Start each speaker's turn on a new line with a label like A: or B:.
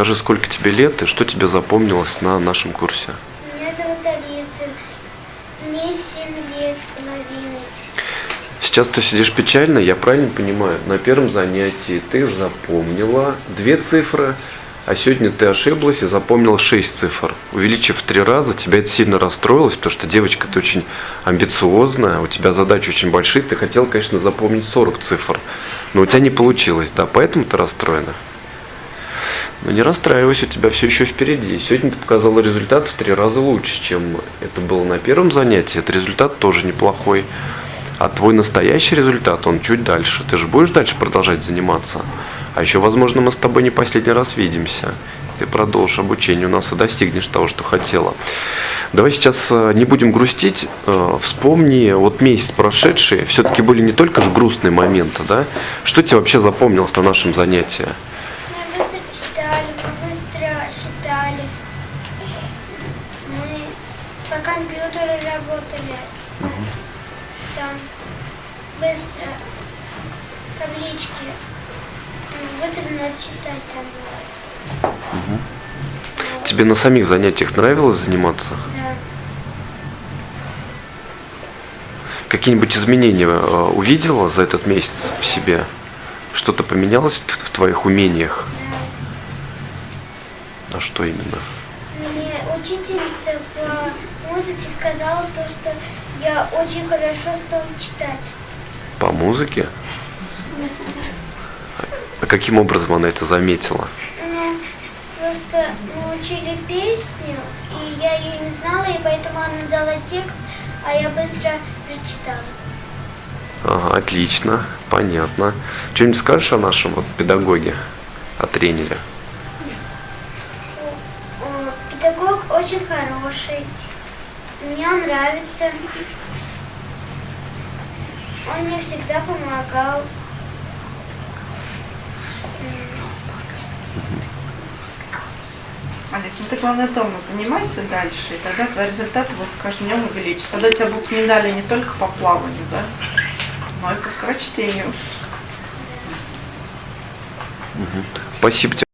A: Скажи, сколько тебе лет и что тебе запомнилось на нашем курсе?
B: Меня зовут Алиса. Мне 7 лет с половиной.
A: Сейчас ты сидишь печально, я правильно понимаю? На первом занятии ты запомнила две цифры, а сегодня ты ошиблась и запомнила шесть цифр. Увеличив в три раза, тебя это сильно расстроилось, потому что девочка ты очень амбициозная, у тебя задачи очень большие, ты хотела, конечно, запомнить 40 цифр, но у тебя не получилось, да, поэтому ты расстроена. Но не расстраивайся, у тебя все еще впереди. Сегодня ты показала результат в три раза лучше, чем это было на первом занятии. Этот результат тоже неплохой. А твой настоящий результат, он чуть дальше. Ты же будешь дальше продолжать заниматься. А еще, возможно, мы с тобой не последний раз видимся. Ты продолжишь обучение у нас и достигнешь того, что хотела. Давай сейчас э, не будем грустить. Э, Вспомни, вот месяц прошедший, все-таки были не только же грустные моменты, да? Что тебе вообще запомнилось на нашем занятии?
B: Считали. Мы по компьютеру работали. Там быстро таблички. Быстро надо считать там было.
A: Тебе на самих занятиях нравилось заниматься?
B: Да.
A: Какие-нибудь изменения э, увидела за этот месяц в себе? Что-то поменялось в твоих умениях? А что именно?
B: Мне учительница по музыке сказала то, что я очень хорошо стала читать.
A: По музыке? А каким образом она это заметила?
B: Ну, просто мы учили песню, и я ее не знала, и поэтому она дала текст, а я быстро прочитала.
A: Ага, отлично, понятно. Что-нибудь скажешь о нашем вот педагоге, о тренере?
B: Педагог очень хороший, мне он нравится. Он мне всегда помогал.
C: Олег, ну ты главное дома занимайся дальше, и тогда твои результаты вот с каждым днем увеличатся. Тогда у тебя будут медали не только по плаванию, да, но и по скорочтению.
A: Спасибо тебе.